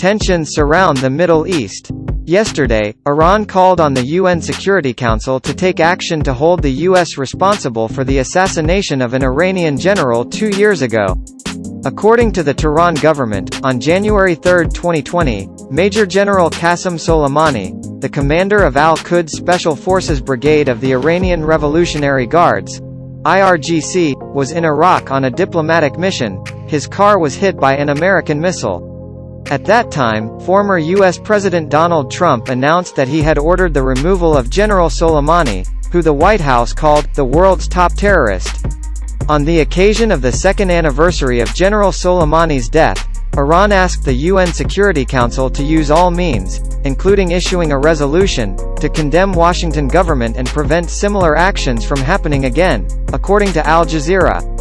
Tensions surround the Middle East. Yesterday, Iran called on the UN Security Council to take action to hold the U.S. responsible for the assassination of an Iranian general two years ago. According to the Tehran government, on January 3, 2020, Major General Qasem Soleimani, the commander of Al-Quds Special Forces Brigade of the Iranian Revolutionary Guards, IRGC, was in Iraq on a diplomatic mission. His car was hit by an American missile. At that time, former U.S. President Donald Trump announced that he had ordered the removal of General Soleimani, who the White House called, the world's top terrorist. On the occasion of the second anniversary of General Soleimani's death, Iran asked the UN Security Council to use all means, including issuing a resolution, to condemn Washington government and prevent similar actions from happening again, according to Al Jazeera.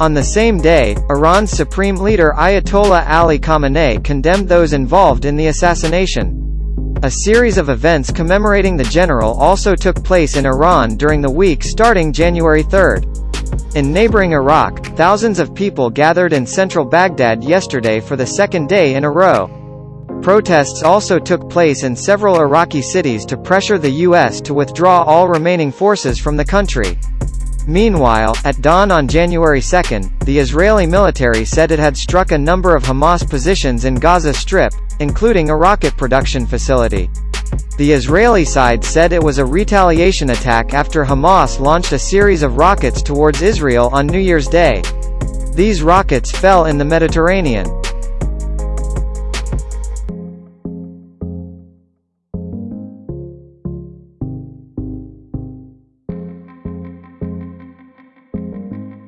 On the same day, Iran's supreme leader Ayatollah Ali Khamenei condemned those involved in the assassination. A series of events commemorating the general also took place in Iran during the week starting January 3. In neighboring Iraq, thousands of people gathered in central Baghdad yesterday for the second day in a row. Protests also took place in several Iraqi cities to pressure the U.S. to withdraw all remaining forces from the country. Meanwhile, at dawn on January 2, the Israeli military said it had struck a number of Hamas positions in Gaza Strip, including a rocket production facility. The Israeli side said it was a retaliation attack after Hamas launched a series of rockets towards Israel on New Year's Day. These rockets fell in the Mediterranean.